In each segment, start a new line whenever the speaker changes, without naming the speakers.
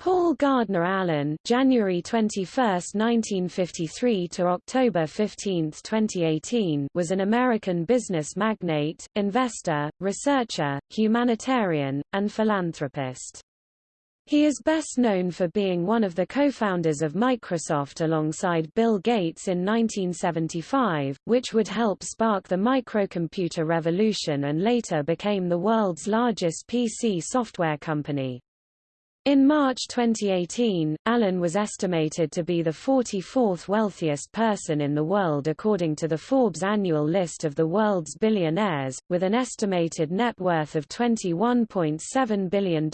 Paul Gardner Allen January 21, 1953 to October 15, 2018 was an American business magnate, investor, researcher, humanitarian, and philanthropist. He is best known for being one of the co-founders of Microsoft alongside Bill Gates in 1975, which would help spark the microcomputer revolution and later became the world's largest PC software company. In March 2018, Allen was estimated to be the 44th wealthiest person in the world according to the Forbes annual list of the world's billionaires, with an estimated net worth of $21.7 billion,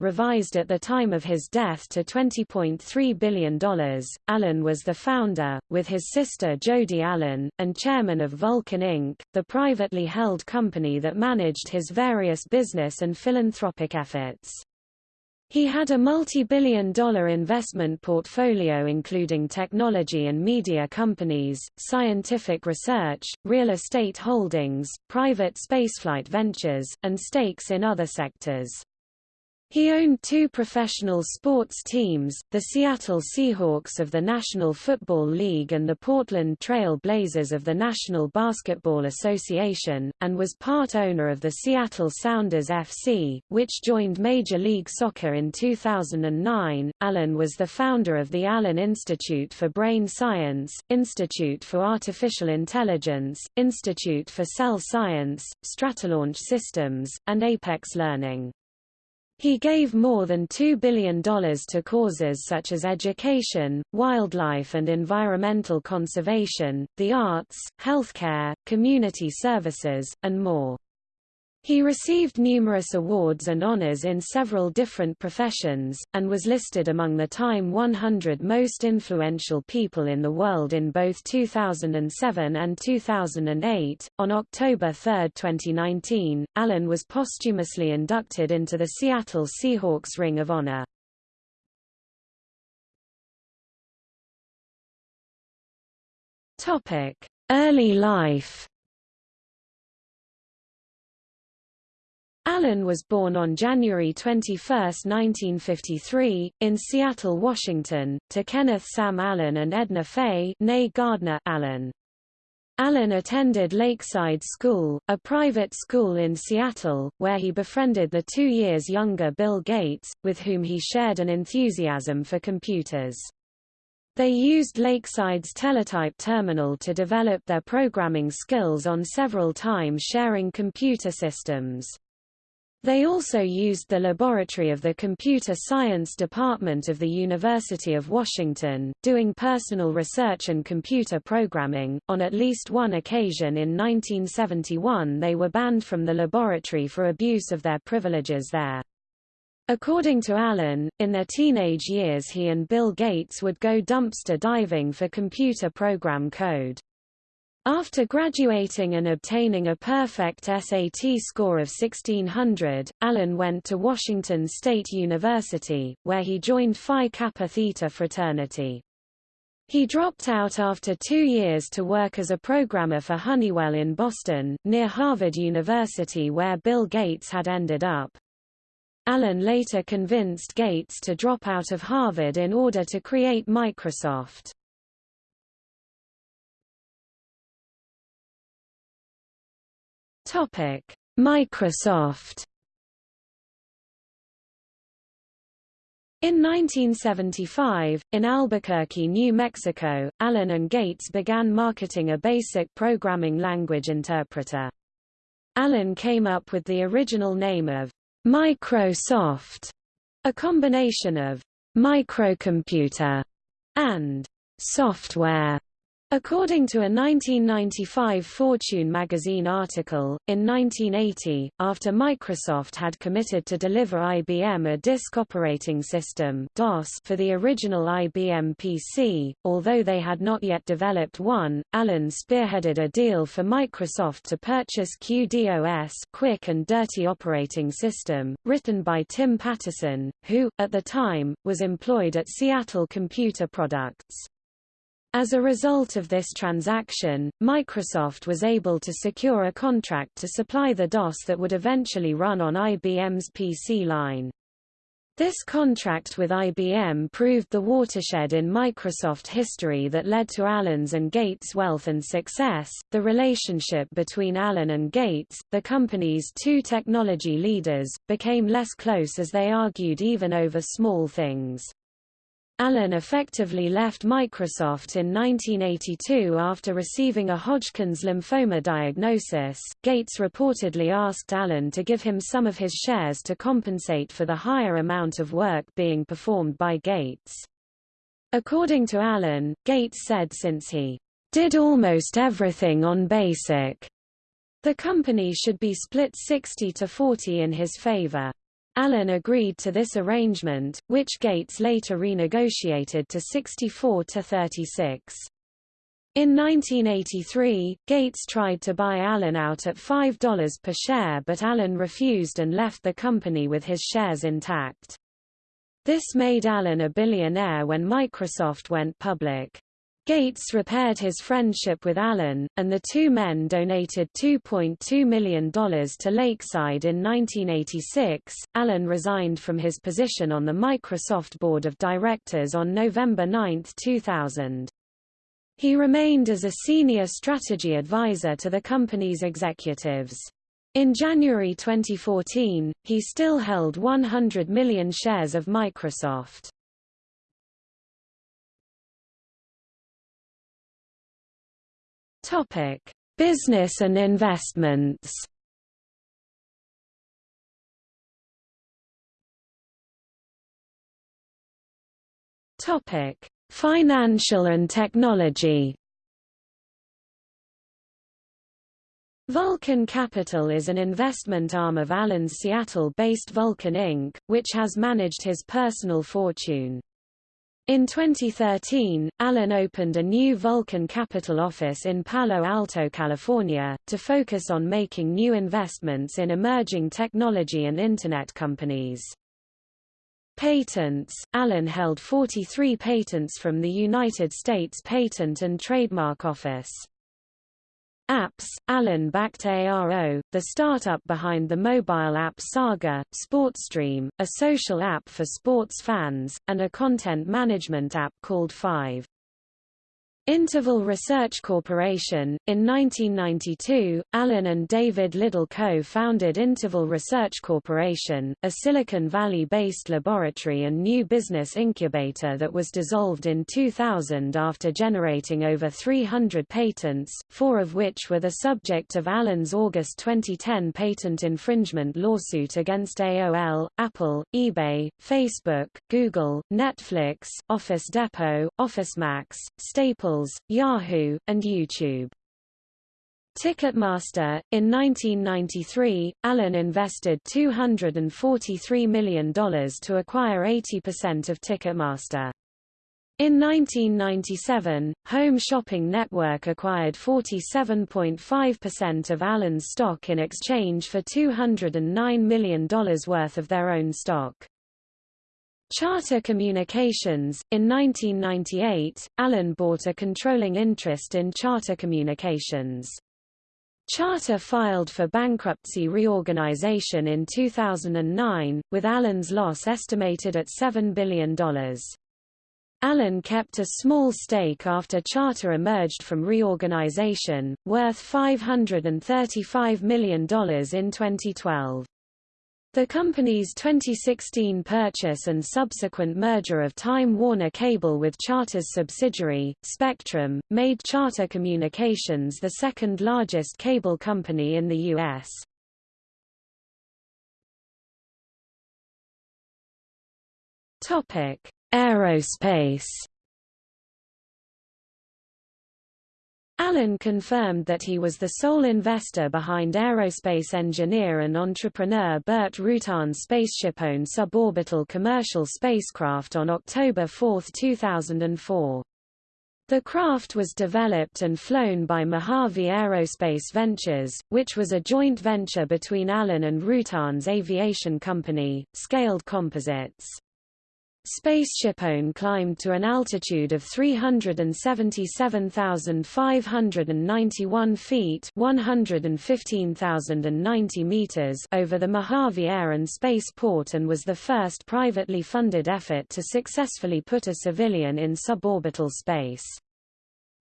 revised at the time of his death to $20.3 billion. Allen was the founder, with his sister Jody Allen, and chairman of Vulcan Inc., the privately held company that managed his various business and philanthropic efforts. He had a multi-billion dollar investment portfolio including technology and media companies, scientific research, real estate holdings, private spaceflight ventures, and stakes in other sectors. He owned two professional sports teams, the Seattle Seahawks of the National Football League and the Portland Trail Blazers of the National Basketball Association, and was part owner of the Seattle Sounders FC, which joined Major League Soccer in 2009. Allen was the founder of the Allen Institute for Brain Science, Institute for Artificial Intelligence, Institute for Cell Science, Stratolaunch Systems, and Apex Learning. He gave more than $2 billion to causes such as education, wildlife and environmental conservation, the arts, healthcare, community services, and more. He received numerous awards and honors in several different professions, and was listed among the Time 100 most influential people in the world in both 2007 and 2008. On October 3, 2019, Allen was posthumously inducted into the Seattle Seahawks Ring of Honor. Early life Allen was born on January 21, 1953, in Seattle, Washington, to Kenneth Sam Allen and Edna Faye Gardner Allen. Allen attended Lakeside School, a private school in Seattle, where he befriended the two years younger Bill Gates, with whom he shared an enthusiasm for computers. They used Lakeside's teletype terminal to develop their programming skills on several times sharing computer systems. They also used the laboratory of the Computer Science Department of the University of Washington, doing personal research and computer programming. On at least one occasion in 1971 they were banned from the laboratory for abuse of their privileges there. According to Allen, in their teenage years he and Bill Gates would go dumpster diving for computer program code. After graduating and obtaining a perfect SAT score of 1600, Allen went to Washington State University, where he joined Phi Kappa Theta fraternity. He dropped out after two years to work as a programmer for Honeywell in Boston, near Harvard University where Bill Gates had ended up. Allen later convinced Gates to drop out of Harvard in order to create Microsoft. Topic: Microsoft. In 1975, in Albuquerque, New Mexico, Allen and Gates began marketing a basic programming language interpreter. Allen came up with the original name of Microsoft, a combination of microcomputer and software. According to a 1995 Fortune magazine article, in 1980, after Microsoft had committed to deliver IBM a disk operating system DOS for the original IBM PC, although they had not yet developed one, Allen spearheaded a deal for Microsoft to purchase QDOS Quick and Dirty Operating System, written by Tim Paterson, who, at the time, was employed at Seattle Computer Products. As a result of this transaction, Microsoft was able to secure a contract to supply the DOS that would eventually run on IBM's PC line. This contract with IBM proved the watershed in Microsoft history that led to Allen's and Gates' wealth and success. The relationship between Allen and Gates, the company's two technology leaders, became less close as they argued even over small things. Allen effectively left Microsoft in 1982 after receiving a Hodgkin's lymphoma diagnosis. Gates reportedly asked Allen to give him some of his shares to compensate for the higher amount of work being performed by Gates. According to Allen, Gates said since he did almost everything on BASIC, the company should be split 60 to 40 in his favor. Allen agreed to this arrangement, which Gates later renegotiated to 64 to 36. In 1983, Gates tried to buy Allen out at $5 per share but Allen refused and left the company with his shares intact. This made Allen a billionaire when Microsoft went public. Gates repaired his friendship with Allen, and the two men donated $2.2 million to Lakeside in 1986. Allen resigned from his position on the Microsoft Board of Directors on November 9, 2000. He remained as a senior strategy advisor to the company's executives. In January 2014, he still held 100 million shares of Microsoft. Topic: Business and investments. Topic: Financial and technology. Vulcan Capital is an investment arm of Allen's Seattle-based Vulcan Inc., which has managed his personal fortune. In 2013, Allen opened a new Vulcan Capital office in Palo Alto, California, to focus on making new investments in emerging technology and Internet companies. Patents Allen held 43 patents from the United States Patent and Trademark Office. Apps, Allen backed ARO, the startup behind the mobile app Saga, SportsStream, a social app for sports fans, and a content management app called Five. Interval Research Corporation. In 1992, Allen and David Liddell co-founded Interval Research Corporation, a Silicon Valley-based laboratory and new business incubator that was dissolved in 2000 after generating over 300 patents, four of which were the subject of Allen's August 2010 patent infringement lawsuit against AOL, Apple, eBay, Facebook, Google, Netflix, Office Depot, OfficeMax, Staples Yahoo, and YouTube. Ticketmaster. In 1993, Allen invested $243 million to acquire 80% of Ticketmaster. In 1997, Home Shopping Network acquired 47.5% of Allen's stock in exchange for $209 million worth of their own stock. Charter Communications. In 1998, Allen bought a controlling interest in Charter Communications. Charter filed for bankruptcy reorganization in 2009, with Allen's loss estimated at $7 billion. Allen kept a small stake after Charter emerged from reorganization, worth $535 million in 2012. The company's 2016 purchase and subsequent merger of Time Warner Cable with Charter's subsidiary, Spectrum, made Charter Communications the second largest cable company in the U.S. Aerospace Allen confirmed that he was the sole investor behind aerospace engineer and entrepreneur Burt Rutan's SpaceshipOne suborbital commercial spacecraft on October 4, 2004. The craft was developed and flown by Mojave Aerospace Ventures, which was a joint venture between Allen and Rutan's aviation company, Scaled Composites. SpaceshipOne climbed to an altitude of 377,591 feet 115,090 meters over the Mojave Air and Space Port and was the first privately funded effort to successfully put a civilian in suborbital space.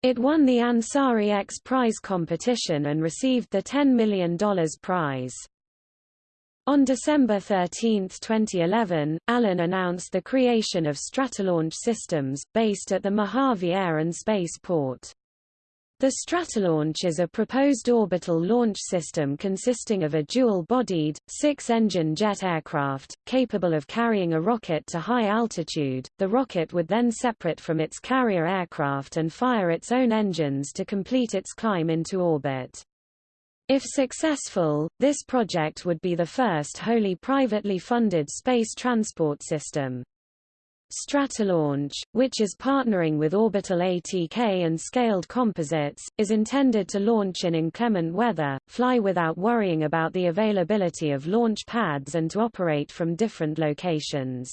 It won the Ansari X Prize competition and received the $10 million prize. On December 13, 2011, Allen announced the creation of Stratolaunch Systems, based at the Mojave Air and Space Port. The Stratolaunch is a proposed orbital launch system consisting of a dual-bodied, six-engine jet aircraft, capable of carrying a rocket to high altitude. The rocket would then separate from its carrier aircraft and fire its own engines to complete its climb into orbit. If successful, this project would be the first wholly privately funded space transport system. Stratolaunch, which is partnering with Orbital ATK and Scaled Composites, is intended to launch in inclement weather, fly without worrying about the availability of launch pads and to operate from different locations.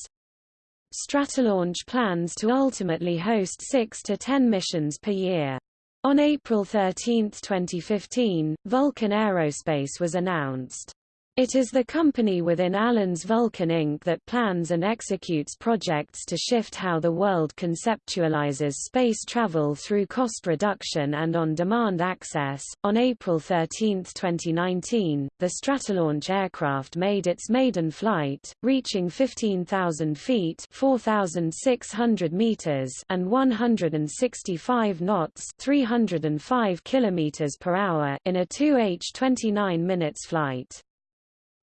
Stratolaunch plans to ultimately host 6 to 10 missions per year. On April 13, 2015, Vulcan Aerospace was announced. It is the company within Allen's Vulcan Inc. that plans and executes projects to shift how the world conceptualizes space travel through cost reduction and on-demand access. On April 13, 2019, the Stratolaunch aircraft made its maiden flight, reaching 15,000 feet (4,600 meters) and 165 knots (305 kilometers per hour) in a 2h 29 minutes flight.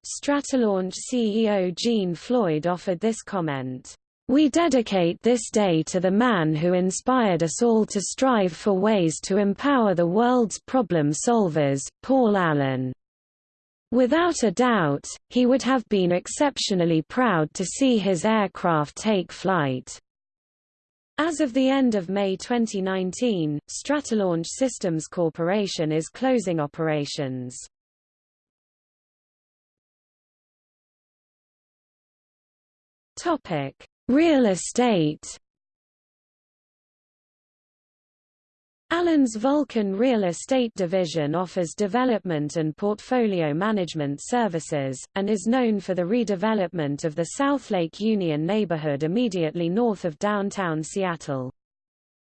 Stratolaunch CEO Jean Floyd offered this comment. We dedicate this day to the man who inspired us all to strive for ways to empower the world's problem solvers, Paul Allen. Without a doubt, he would have been exceptionally proud to see his aircraft take flight. As of the end of May 2019, Stratolaunch Systems Corporation is closing operations. Topic: Real estate. Allen's Vulcan Real Estate Division offers development and portfolio management services, and is known for the redevelopment of the South Lake Union neighborhood immediately north of downtown Seattle.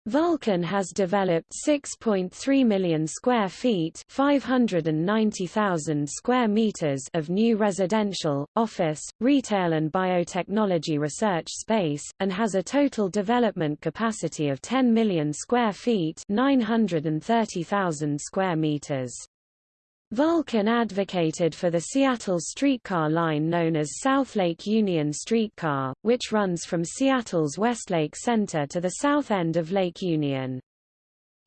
Vulcan has developed 6.3 million square feet 590,000 square meters of new residential, office, retail and biotechnology research space, and has a total development capacity of 10 million square feet 930,000 square meters. Vulcan advocated for the Seattle streetcar line known as South Lake Union Streetcar, which runs from Seattle's Westlake Center to the south end of Lake Union.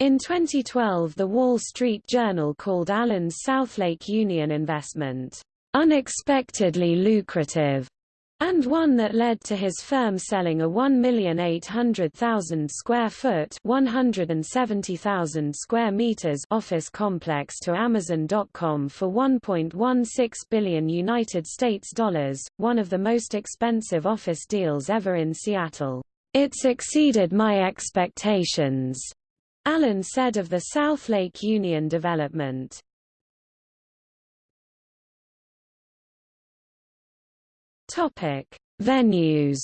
In 2012 the Wall Street Journal called Allen's South Lake Union investment, "...unexpectedly lucrative." And one that led to his firm selling a 1,800,000 square foot 170,000 square meters office complex to Amazon.com for 1.16 billion United States dollars, one of the most expensive office deals ever in Seattle. It's exceeded my expectations, Allen said of the South Lake Union development. Topic: Venues.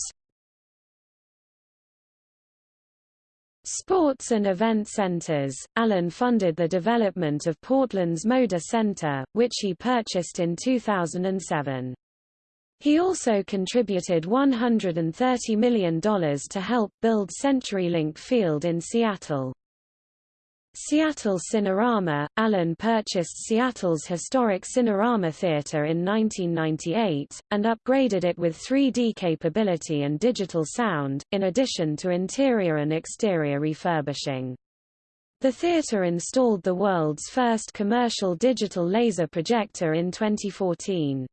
Sports and event centers. Allen funded the development of Portland's Moda Center, which he purchased in 2007. He also contributed $130 million to help build CenturyLink Field in Seattle. Seattle Cinerama – Allen purchased Seattle's historic Cinerama Theater in 1998, and upgraded it with 3D capability and digital sound, in addition to interior and exterior refurbishing. The theater installed the world's first commercial digital laser projector in 2014.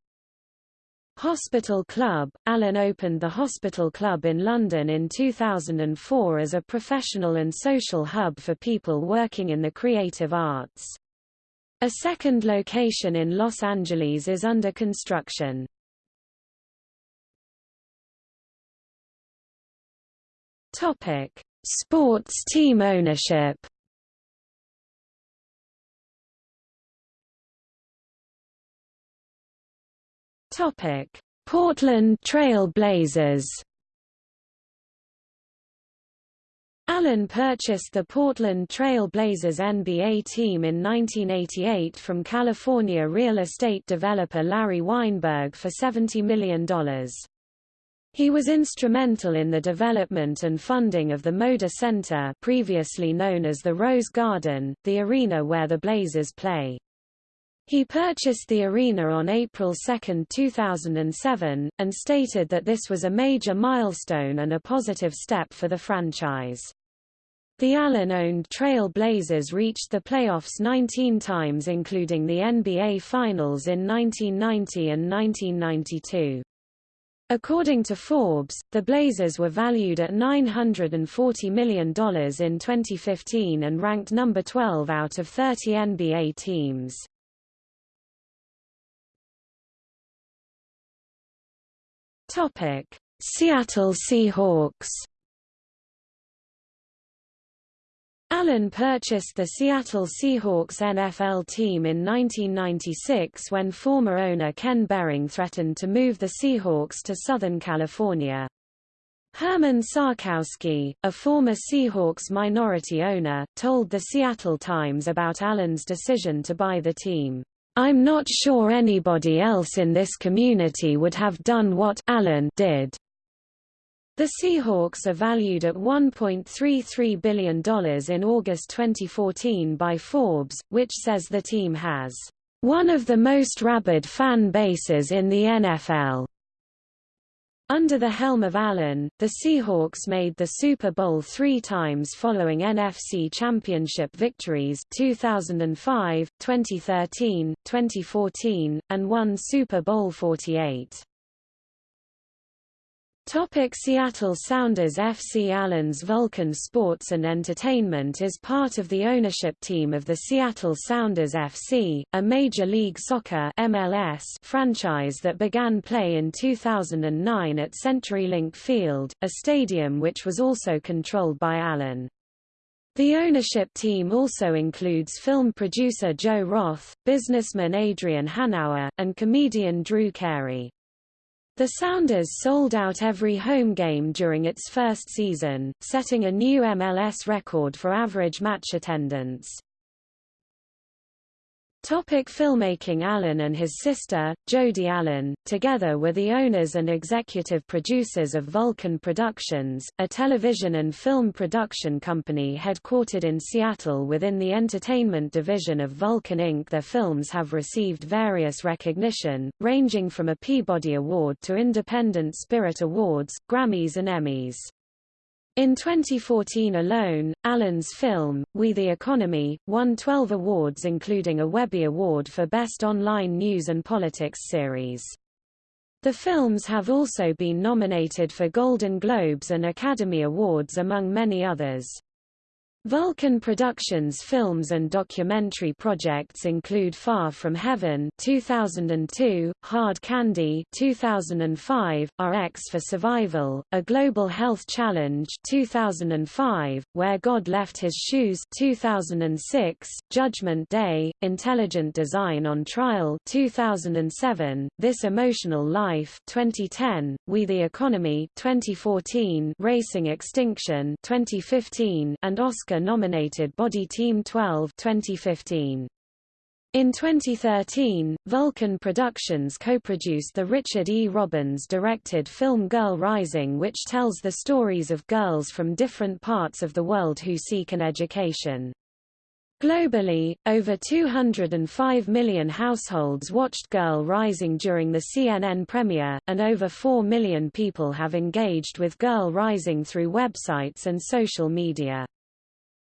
Hospital Club – Allen opened the Hospital Club in London in 2004 as a professional and social hub for people working in the creative arts. A second location in Los Angeles is under construction. Topic: Sports team ownership. Topic: Portland Trail Blazers. Allen purchased the Portland Trail Blazers NBA team in 1988 from California real estate developer Larry Weinberg for $70 million. He was instrumental in the development and funding of the Moda Center previously known as the Rose Garden, the arena where the Blazers play. He purchased the arena on April 2, 2007, and stated that this was a major milestone and a positive step for the franchise. The Allen-owned Trail Blazers reached the playoffs 19 times including the NBA Finals in 1990 and 1992. According to Forbes, the Blazers were valued at $940 million in 2015 and ranked number 12 out of 30 NBA teams. Seattle Seahawks Allen purchased the Seattle Seahawks NFL team in 1996 when former owner Ken Behring threatened to move the Seahawks to Southern California. Herman Sarkowsky, a former Seahawks minority owner, told the Seattle Times about Allen's decision to buy the team. I'm not sure anybody else in this community would have done what Allen did. The Seahawks are valued at $1.33 billion in August 2014 by Forbes, which says the team has one of the most rabid fan bases in the NFL. Under the helm of Allen, the Seahawks made the Super Bowl three times following NFC Championship victories 2005, 2013, 2014, and won Super Bowl 48. Topic Seattle Sounders FC Allen's Vulcan Sports and Entertainment is part of the ownership team of the Seattle Sounders FC, a Major League Soccer MLS franchise that began play in 2009 at CenturyLink Field, a stadium which was also controlled by Allen. The ownership team also includes film producer Joe Roth, businessman Adrian Hanauer, and comedian Drew Carey. The Sounders sold out every home game during its first season, setting a new MLS record for average match attendance. Topic filmmaking Allen and his sister, Jody Allen, together were the owners and executive producers of Vulcan Productions, a television and film production company headquartered in Seattle within the entertainment division of Vulcan Inc. Their films have received various recognition, ranging from a Peabody Award to Independent Spirit Awards, Grammys and Emmys. In 2014 alone, Allen's film, We the Economy, won 12 awards including a Webby Award for Best Online News and Politics Series. The films have also been nominated for Golden Globes and Academy Awards among many others. Vulcan Productions films and documentary projects include Far From Heaven 2002, Hard Candy 2005, RX for Survival, A Global Health Challenge 2005, Where God Left His Shoes 2006, Judgment Day, Intelligent Design on Trial 2007, This Emotional Life 2010, We the Economy 2014, Racing Extinction 2015, and Oscar Oscar-nominated Body Team 12 2015. In 2013, Vulcan Productions co-produced the Richard E. Robbins-directed film Girl Rising which tells the stories of girls from different parts of the world who seek an education. Globally, over 205 million households watched Girl Rising during the CNN premiere, and over 4 million people have engaged with Girl Rising through websites and social media.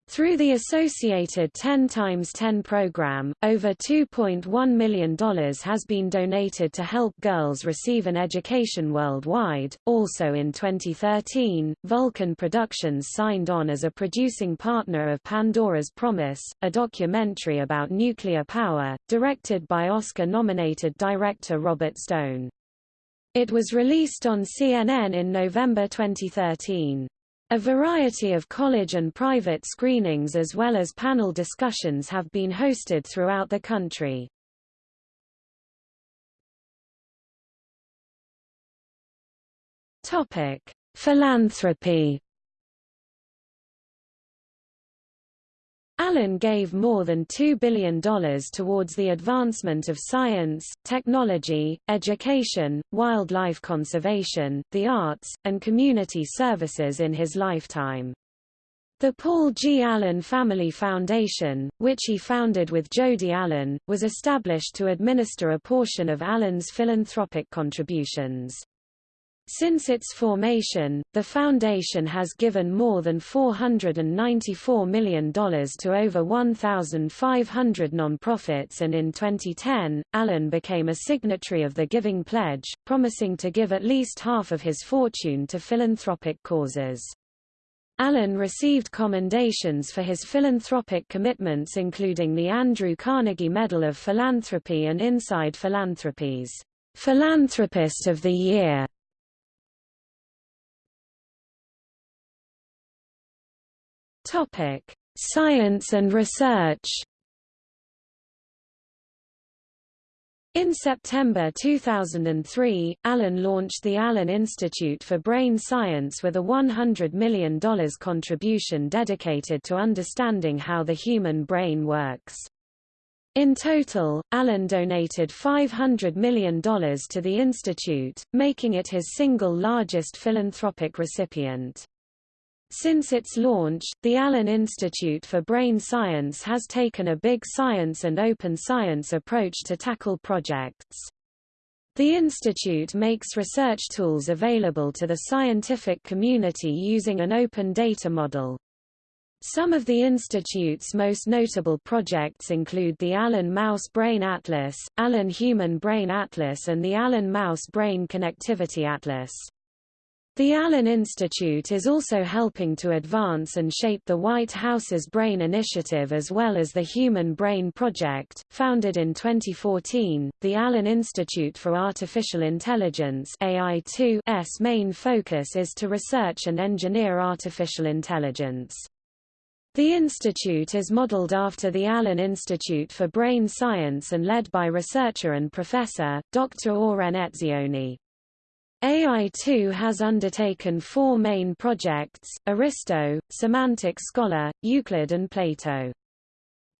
Through the associated 10 times 10 program, over $2.1 million has been donated to help girls receive an education worldwide. Also in 2013, Vulcan Productions signed on as a producing partner of Pandora's Promise, a documentary about nuclear power, directed by Oscar-nominated director Robert Stone. It was released on CNN in November 2013. A variety of college and private screenings as well as panel discussions have been hosted throughout the country. Topic: Philanthropy Allen gave more than $2 billion towards the advancement of science, technology, education, wildlife conservation, the arts, and community services in his lifetime. The Paul G. Allen Family Foundation, which he founded with Jody Allen, was established to administer a portion of Allen's philanthropic contributions. Since its formation, the foundation has given more than $494 million to over 1,500 nonprofits and in 2010, Allen became a signatory of the Giving Pledge, promising to give at least half of his fortune to philanthropic causes. Allen received commendations for his philanthropic commitments including the Andrew Carnegie Medal of Philanthropy and Inside Philanthropy's Philanthropist of the Year Topic: Science and research. In September 2003, Allen launched the Allen Institute for Brain Science with a $100 million contribution dedicated to understanding how the human brain works. In total, Allen donated $500 million to the institute, making it his single largest philanthropic recipient. Since its launch, the Allen Institute for Brain Science has taken a big science and open science approach to tackle projects. The institute makes research tools available to the scientific community using an open data model. Some of the institute's most notable projects include the Allen Mouse Brain Atlas, Allen Human Brain Atlas and the Allen Mouse Brain Connectivity Atlas. The Allen Institute is also helping to advance and shape the White House's Brain Initiative as well as the Human Brain Project. Founded in 2014, the Allen Institute for Artificial Intelligence AI2's main focus is to research and engineer artificial intelligence. The institute is modeled after the Allen Institute for Brain Science and led by researcher and professor, Dr. Oren Etzioni. AI2 has undertaken four main projects, Aristo, Semantic Scholar, Euclid and Plato.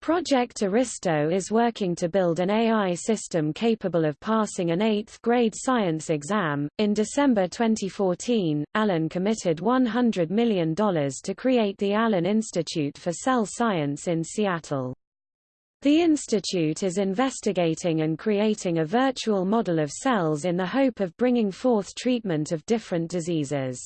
Project Aristo is working to build an AI system capable of passing an 8th grade science exam. In December 2014, Allen committed $100 million to create the Allen Institute for Cell Science in Seattle. The institute is investigating and creating a virtual model of cells in the hope of bringing forth treatment of different diseases.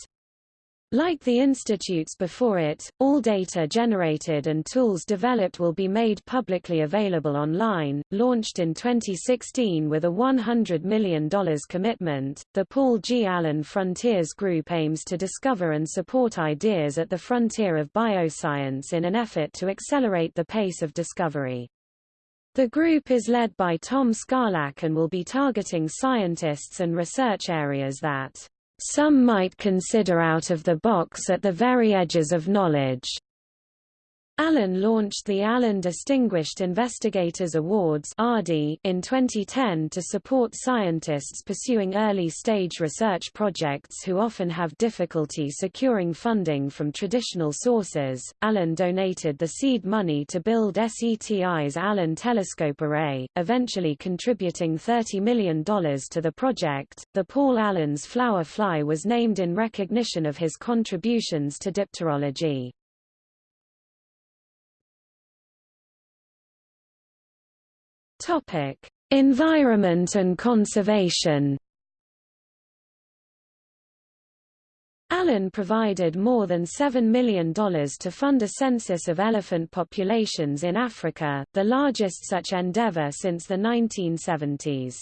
Like the institutes before it, all data generated and tools developed will be made publicly available online. Launched in 2016 with a $100 million commitment, the Paul G. Allen Frontiers Group aims to discover and support ideas at the frontier of bioscience in an effort to accelerate the pace of discovery. The group is led by Tom Skalak and will be targeting scientists and research areas that some might consider out of the box at the very edges of knowledge. Allen launched the Allen Distinguished Investigators Awards in 2010 to support scientists pursuing early-stage research projects who often have difficulty securing funding from traditional sources. Allen donated the seed money to build SETI's Allen Telescope Array, eventually contributing $30 million to the project. The Paul Allen's flower fly was named in recognition of his contributions to dipterology. Topic: Environment and conservation. Allen provided more than $7 million to fund a census of elephant populations in Africa, the largest such endeavor since the 1970s.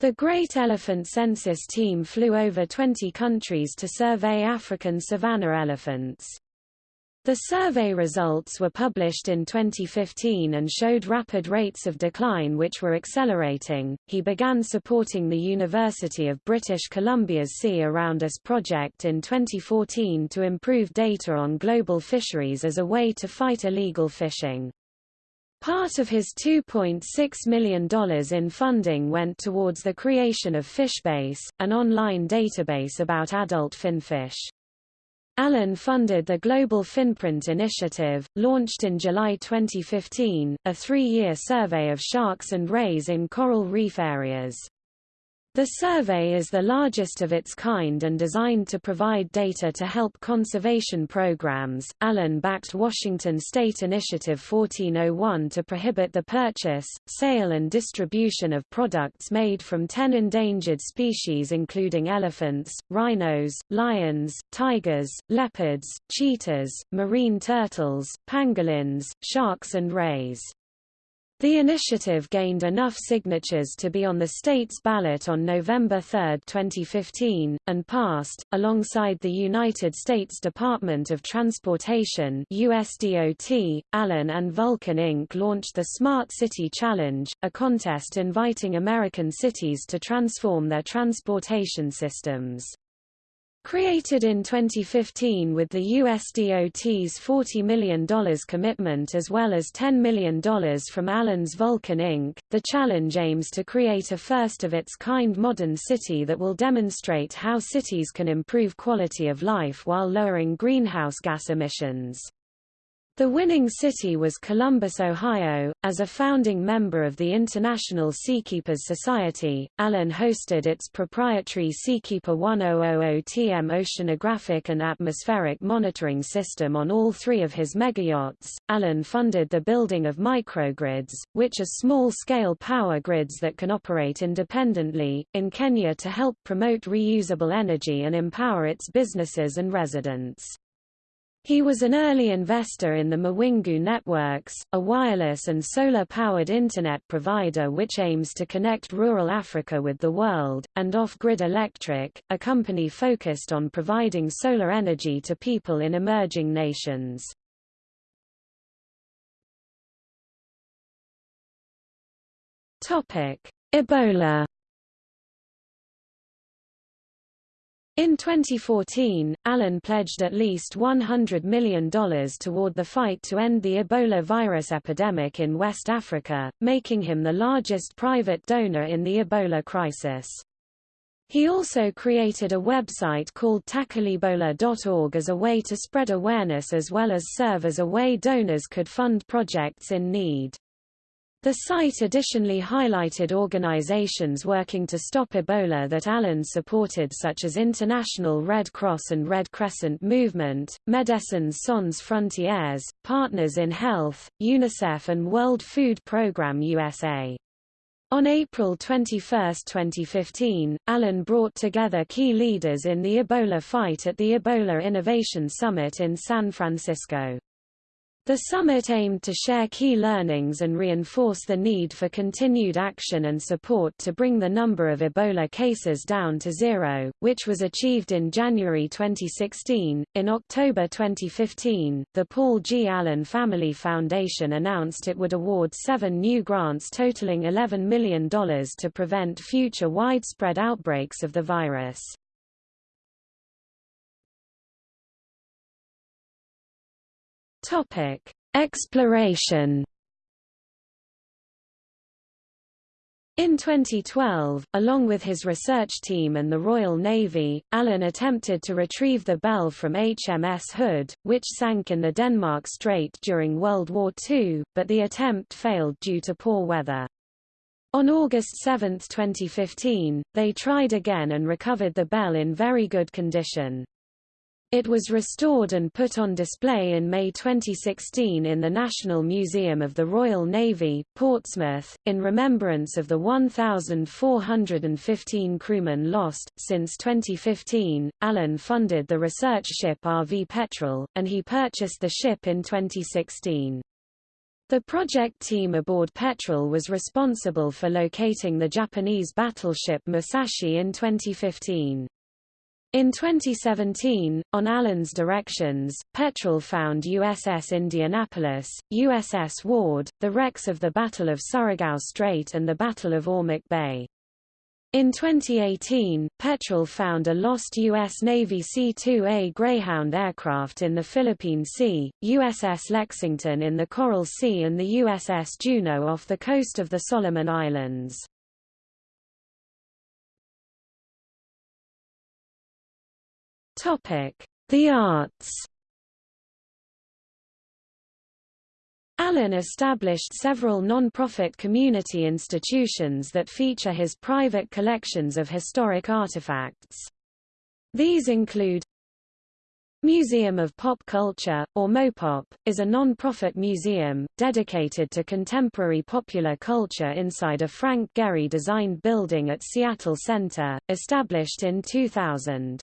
The Great Elephant Census team flew over 20 countries to survey African savanna elephants. The survey results were published in 2015 and showed rapid rates of decline which were accelerating. He began supporting the University of British Columbia's Sea Around Us project in 2014 to improve data on global fisheries as a way to fight illegal fishing. Part of his $2.6 million in funding went towards the creation of Fishbase, an online database about adult finfish. Allen funded the Global Finprint Initiative, launched in July 2015, a three-year survey of sharks and rays in coral reef areas. The survey is the largest of its kind and designed to provide data to help conservation programs. Allen backed Washington State Initiative 1401 to prohibit the purchase, sale, and distribution of products made from 10 endangered species, including elephants, rhinos, lions, tigers, leopards, cheetahs, marine turtles, pangolins, sharks, and rays. The initiative gained enough signatures to be on the state's ballot on November 3, 2015, and passed, alongside the United States Department of Transportation USDOT, Allen and Vulcan Inc. launched the Smart City Challenge, a contest inviting American cities to transform their transportation systems. Created in 2015 with the USDOT's $40 million commitment as well as $10 million from Allen's Vulcan Inc., the challenge aims to create a first-of-its-kind modern city that will demonstrate how cities can improve quality of life while lowering greenhouse gas emissions. The winning city was Columbus, Ohio. As a founding member of the International Seakeepers Society, Allen hosted its proprietary Seakeeper 1000TM oceanographic and atmospheric monitoring system on all three of his megayachts. Allen funded the building of microgrids, which are small-scale power grids that can operate independently, in Kenya to help promote reusable energy and empower its businesses and residents. He was an early investor in the Mawingu Networks, a wireless and solar-powered Internet provider which aims to connect rural Africa with the world, and Off-Grid Electric, a company focused on providing solar energy to people in emerging nations. Ebola In 2014, Allen pledged at least $100 million toward the fight to end the Ebola virus epidemic in West Africa, making him the largest private donor in the Ebola crisis. He also created a website called tackleebola.org as a way to spread awareness as well as serve as a way donors could fund projects in need. The site additionally highlighted organizations working to stop Ebola that Allen supported such as International Red Cross and Red Crescent Movement, Médecins Sans Frontières, Partners in Health, UNICEF and World Food Programme USA. On April 21, 2015, Allen brought together key leaders in the Ebola fight at the Ebola Innovation Summit in San Francisco. The summit aimed to share key learnings and reinforce the need for continued action and support to bring the number of Ebola cases down to zero, which was achieved in January 2016. In October 2015, the Paul G. Allen Family Foundation announced it would award seven new grants totaling $11 million to prevent future widespread outbreaks of the virus. Topic: Exploration. In 2012, along with his research team and the Royal Navy, Allen attempted to retrieve the bell from HMS Hood, which sank in the Denmark Strait during World War II, but the attempt failed due to poor weather. On August 7, 2015, they tried again and recovered the bell in very good condition. It was restored and put on display in May 2016 in the National Museum of the Royal Navy, Portsmouth, in remembrance of the 1,415 crewmen lost. Since 2015, Allen funded the research ship RV Petrel, and he purchased the ship in 2016. The project team aboard Petrel was responsible for locating the Japanese battleship Musashi in 2015. In 2017, on Allen's directions, Petrel found USS Indianapolis, USS Ward, the wrecks of the Battle of Surigao Strait and the Battle of Ormoc Bay. In 2018, Petrel found a lost U.S. Navy C-2A Greyhound aircraft in the Philippine Sea, USS Lexington in the Coral Sea and the USS Juneau off the coast of the Solomon Islands. The arts Allen established several non-profit community institutions that feature his private collections of historic artifacts. These include Museum of Pop Culture, or MoPop, is a non-profit museum, dedicated to contemporary popular culture inside a Frank Gehry-designed building at Seattle Center, established in 2000.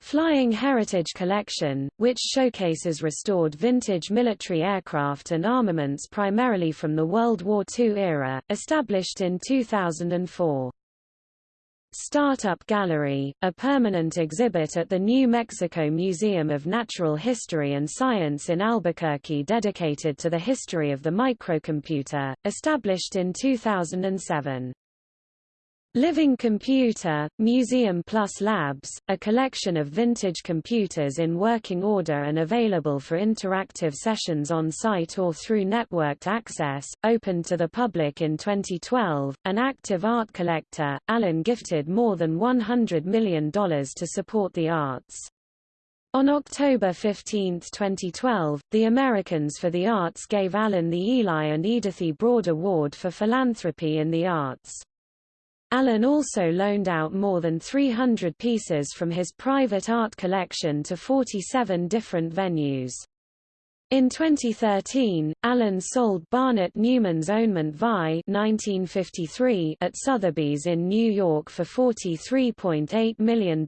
Flying Heritage Collection, which showcases restored vintage military aircraft and armaments primarily from the World War II era, established in 2004. Startup Gallery, a permanent exhibit at the New Mexico Museum of Natural History and Science in Albuquerque dedicated to the history of the microcomputer, established in 2007. Living Computer, Museum Plus Labs, a collection of vintage computers in working order and available for interactive sessions on site or through networked access, opened to the public in 2012. An active art collector, Allen gifted more than $100 million to support the arts. On October 15, 2012, the Americans for the Arts gave Allen the Eli and Edythe E. Broad Award for Philanthropy in the Arts. Allen also loaned out more than 300 pieces from his private art collection to 47 different venues. In 2013, Allen sold Barnett Newman's Onement Vi 1953 at Sotheby's in New York for $43.8 million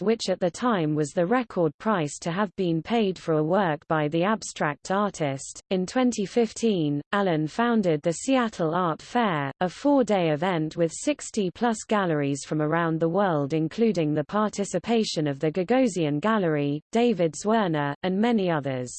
which at the time was the record price to have been paid for a work by the abstract artist. In 2015, Allen founded the Seattle Art Fair, a four-day event with 60-plus galleries from around the world including the participation of the Gagosian Gallery, David Zwirner, and many others.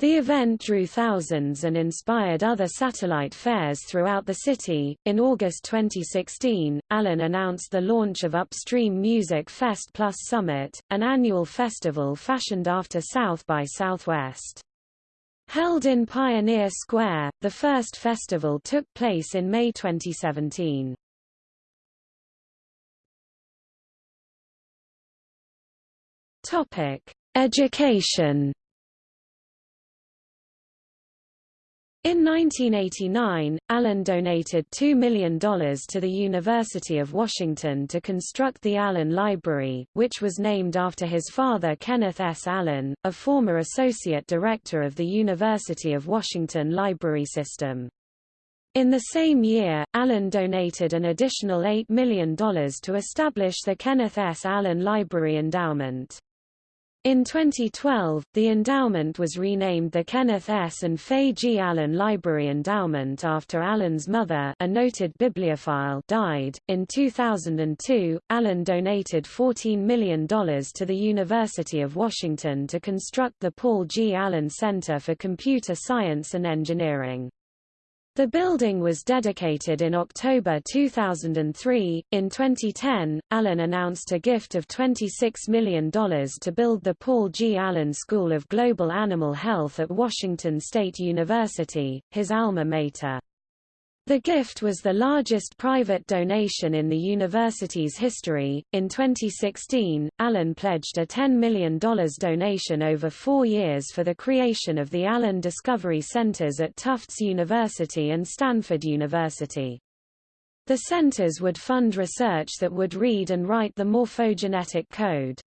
The event drew thousands and inspired other satellite fairs throughout the city. In August 2016, Allen announced the launch of Upstream Music Fest Plus Summit, an annual festival fashioned after South by Southwest. Held in Pioneer Square, the first festival took place in May 2017. Topic: Education In 1989, Allen donated $2 million to the University of Washington to construct the Allen Library, which was named after his father Kenneth S. Allen, a former associate director of the University of Washington library system. In the same year, Allen donated an additional $8 million to establish the Kenneth S. Allen Library Endowment. In 2012, the endowment was renamed the Kenneth S. and Fay G. Allen Library Endowment after Allen's mother, a noted bibliophile, died. In 2002, Allen donated $14 million to the University of Washington to construct the Paul G. Allen Center for Computer Science and Engineering. The building was dedicated in October 2003. In 2010, Allen announced a gift of $26 million to build the Paul G. Allen School of Global Animal Health at Washington State University, his alma mater. The gift was the largest private donation in the university's history. In 2016, Allen pledged a $10 million donation over four years for the creation of the Allen Discovery Centers at Tufts University and Stanford University. The centers would fund research that would read and write the morphogenetic code.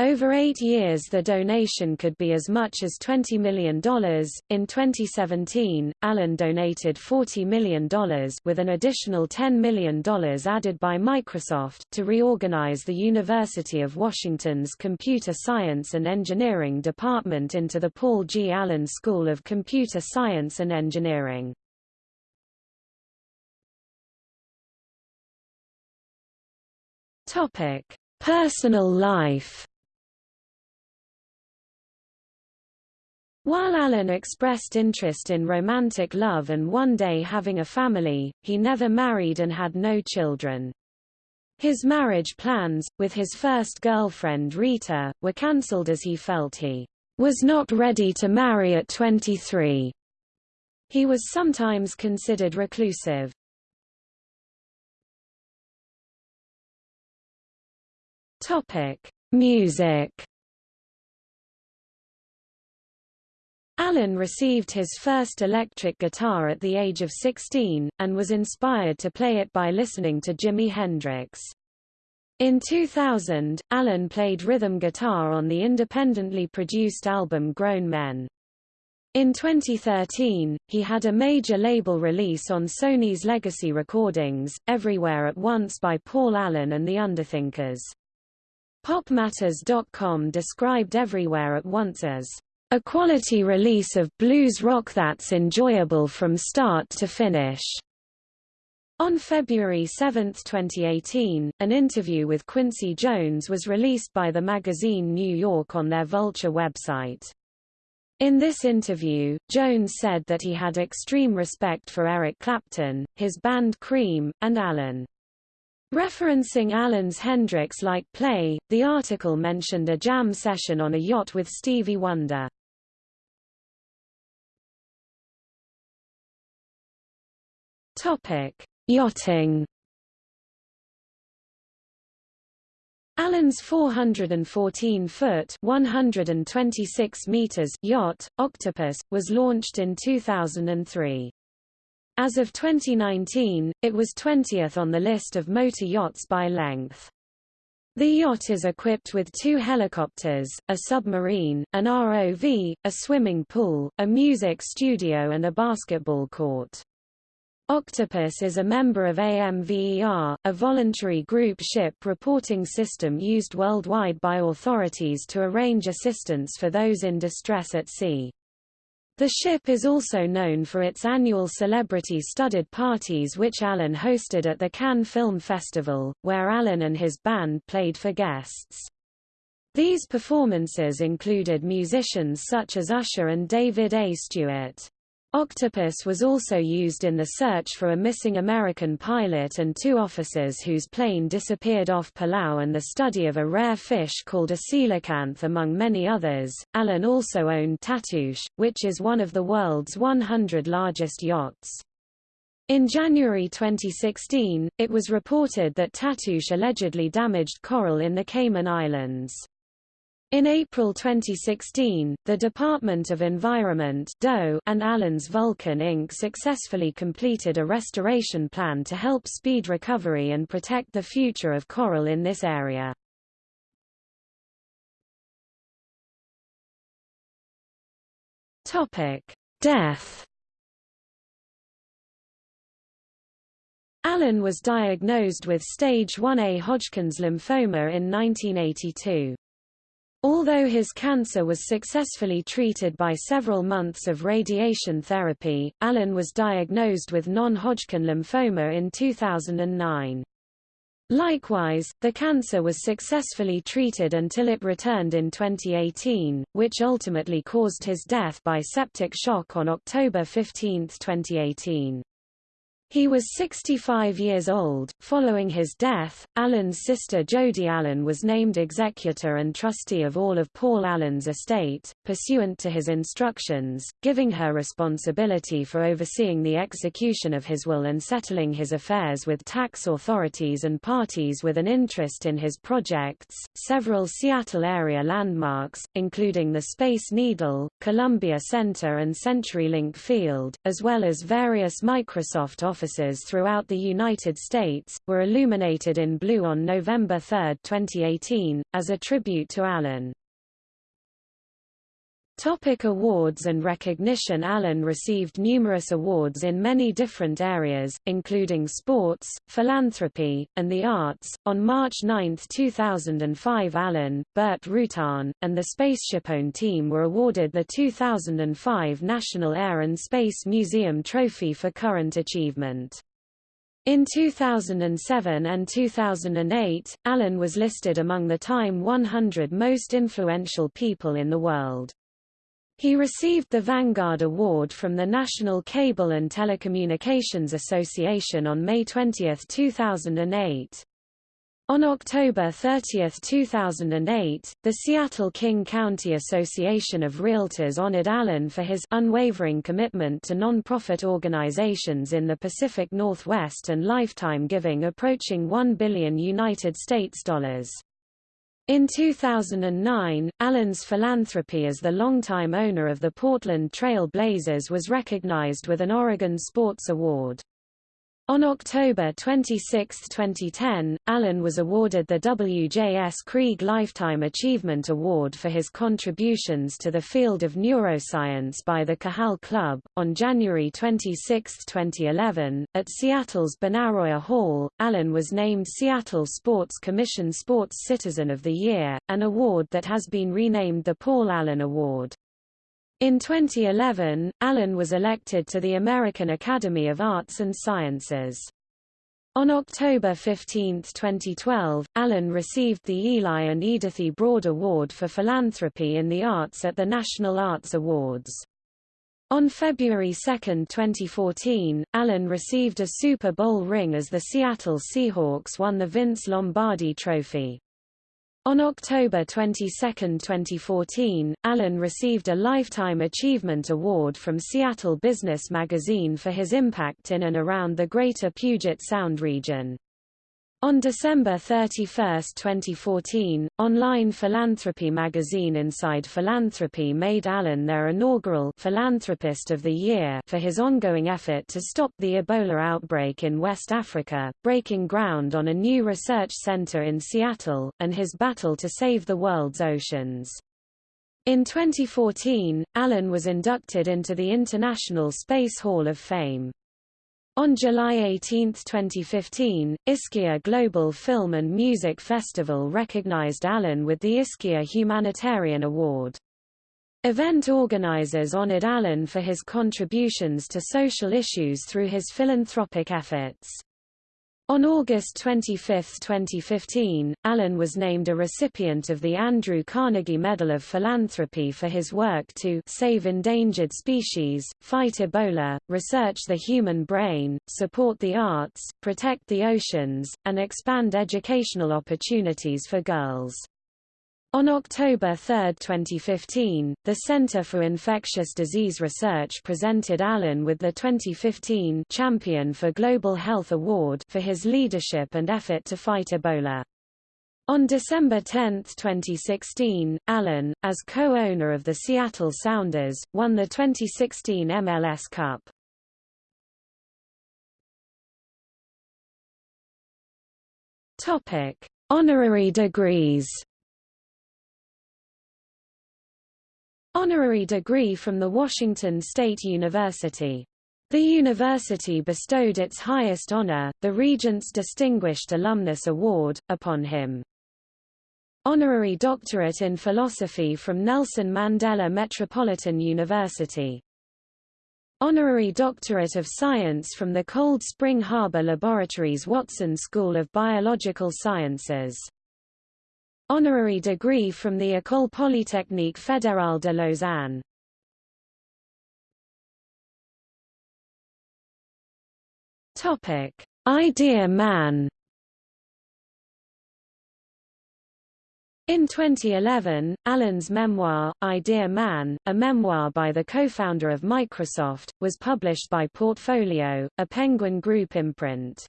Over eight years the donation could be as much as $20 million. In 2017, Allen donated $40 million with an additional $10 million added by Microsoft to reorganize the University of Washington's Computer Science and Engineering Department into the Paul G. Allen School of Computer Science and Engineering. Topic: Personal life While Allen expressed interest in romantic love and one day having a family, he never married and had no children. His marriage plans, with his first girlfriend Rita, were cancelled as he felt he was not ready to marry at 23. He was sometimes considered reclusive. Topic: Music. Allen received his first electric guitar at the age of 16, and was inspired to play it by listening to Jimi Hendrix. In 2000, Allen played rhythm guitar on the independently produced album Grown Men. In 2013, he had a major label release on Sony's Legacy Recordings, Everywhere at Once by Paul Allen and the Underthinkers. PopMatters.com described Everywhere at Once as a quality release of blues rock that's enjoyable from start to finish. On February 7, 2018, an interview with Quincy Jones was released by the magazine New York on their Vulture website. In this interview, Jones said that he had extreme respect for Eric Clapton, his band Cream, and Allen. Referencing Allen's Hendrix-like play, the article mentioned a jam session on a yacht with Stevie Wonder. Topic: Yachting. Allen's 414-foot (126 meters) yacht, Octopus, was launched in 2003. As of 2019, it was 20th on the list of motor yachts by length. The yacht is equipped with two helicopters, a submarine, an ROV, a swimming pool, a music studio and a basketball court. Octopus is a member of AMVER, a voluntary group ship reporting system used worldwide by authorities to arrange assistance for those in distress at sea. The ship is also known for its annual celebrity-studded parties which Allen hosted at the Cannes Film Festival, where Allen and his band played for guests. These performances included musicians such as Usher and David A. Stewart. Octopus was also used in the search for a missing American pilot and two officers whose plane disappeared off Palau and the study of a rare fish called a coelacanth among many others. Allen also owned Tatoosh, which is one of the world's 100 largest yachts. In January 2016, it was reported that Tatoosh allegedly damaged coral in the Cayman Islands. In April 2016, the Department of Environment and Allen's Vulcan Inc. successfully completed a restoration plan to help speed recovery and protect the future of coral in this area. Death Allen was diagnosed with stage 1A Hodgkin's lymphoma in 1982. Although his cancer was successfully treated by several months of radiation therapy, Allen was diagnosed with non-Hodgkin lymphoma in 2009. Likewise, the cancer was successfully treated until it returned in 2018, which ultimately caused his death by septic shock on October 15, 2018. He was 65 years old. Following his death, Allen's sister Jody Allen was named executor and trustee of all of Paul Allen's estate, pursuant to his instructions, giving her responsibility for overseeing the execution of his will and settling his affairs with tax authorities and parties with an interest in his projects. Several Seattle area landmarks, including the Space Needle, Columbia Center, and CenturyLink Field, as well as various Microsoft offices offices throughout the United States, were illuminated in blue on November 3, 2018, as a tribute to Allen. Topic awards and recognition Allen received numerous awards in many different areas, including sports, philanthropy, and the arts. On March 9, 2005 Allen, Burt Rutan, and the SpaceshipOne team were awarded the 2005 National Air and Space Museum Trophy for current achievement. In 2007 and 2008, Allen was listed among the Time 100 most influential people in the world. He received the Vanguard Award from the National Cable and Telecommunications Association on May 20, 2008. On October 30, 2008, the Seattle King County Association of Realtors honored Allen for his unwavering commitment to non-profit organizations in the Pacific Northwest and lifetime giving approaching 1 billion United States dollars. In 2009, Allen's philanthropy as the longtime owner of the Portland Trail Blazers was recognized with an Oregon Sports Award. On October 26, 2010, Allen was awarded the W.J.S. Krieg Lifetime Achievement Award for his contributions to the field of neuroscience by the Cajal Club. On January 26, 2011, at Seattle's Benaroya Hall, Allen was named Seattle Sports Commission Sports Citizen of the Year, an award that has been renamed the Paul Allen Award. In 2011, Allen was elected to the American Academy of Arts and Sciences. On October 15, 2012, Allen received the Eli and Edythe E. Broad Award for Philanthropy in the Arts at the National Arts Awards. On February 2, 2014, Allen received a Super Bowl ring as the Seattle Seahawks won the Vince Lombardi Trophy. On October 22, 2014, Allen received a Lifetime Achievement Award from Seattle Business Magazine for his impact in and around the Greater Puget Sound region. On December 31, 2014, online philanthropy magazine Inside Philanthropy made Allen their inaugural Philanthropist of the Year for his ongoing effort to stop the Ebola outbreak in West Africa, breaking ground on a new research center in Seattle, and his battle to save the world's oceans. In 2014, Allen was inducted into the International Space Hall of Fame. On July 18, 2015, Ischia Global Film and Music Festival recognized Allen with the Ischia Humanitarian Award. Event organizers honored Allen for his contributions to social issues through his philanthropic efforts. On August 25, 2015, Allen was named a recipient of the Andrew Carnegie Medal of Philanthropy for his work to save endangered species, fight Ebola, research the human brain, support the arts, protect the oceans, and expand educational opportunities for girls. On October 3, 2015, the Center for Infectious Disease Research presented Allen with the 2015 Champion for Global Health Award for his leadership and effort to fight Ebola. On December 10, 2016, Allen, as co-owner of the Seattle Sounders, won the 2016 MLS Cup. Topic: Honorary degrees. Honorary degree from the Washington State University. The university bestowed its highest honor, the Regents Distinguished Alumnus Award, upon him. Honorary doctorate in philosophy from Nelson Mandela Metropolitan University. Honorary Doctorate of Science from the Cold Spring Harbor Laboratories Watson School of Biological Sciences Honorary degree from the École Polytechnique Fédérale de Lausanne. Topic: Idea Man. In 2011, Allen's memoir, Idea Man, a memoir by the co-founder of Microsoft, was published by Portfolio, a Penguin Group imprint.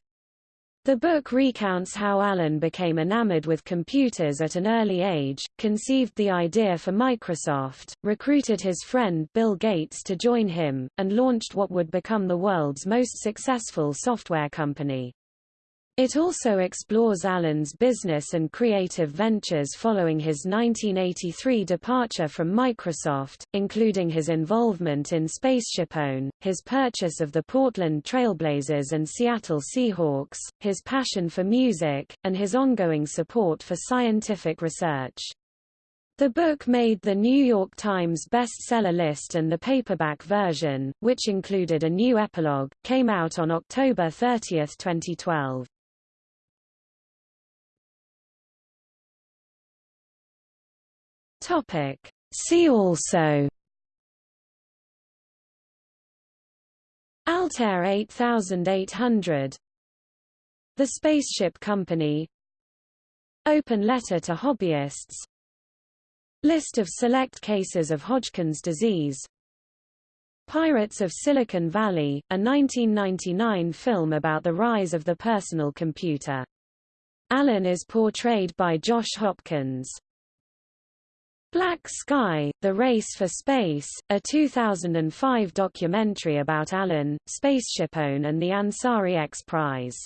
The book recounts how Allen became enamored with computers at an early age, conceived the idea for Microsoft, recruited his friend Bill Gates to join him, and launched what would become the world's most successful software company. It also explores Allen's business and creative ventures following his 1983 departure from Microsoft, including his involvement in SpaceshipOne, his purchase of the Portland Trailblazers and Seattle Seahawks, his passion for music, and his ongoing support for scientific research. The book made the New York Times bestseller list and the paperback version, which included a new epilogue, came out on October 30, 2012. Topic. See also Altair 8800 The Spaceship Company Open letter to hobbyists List of select cases of Hodgkin's disease Pirates of Silicon Valley, a 1999 film about the rise of the personal computer. Allen is portrayed by Josh Hopkins. Black Sky, The Race for Space, a 2005 documentary about Allen, SpaceshipOne and the Ansari X Prize.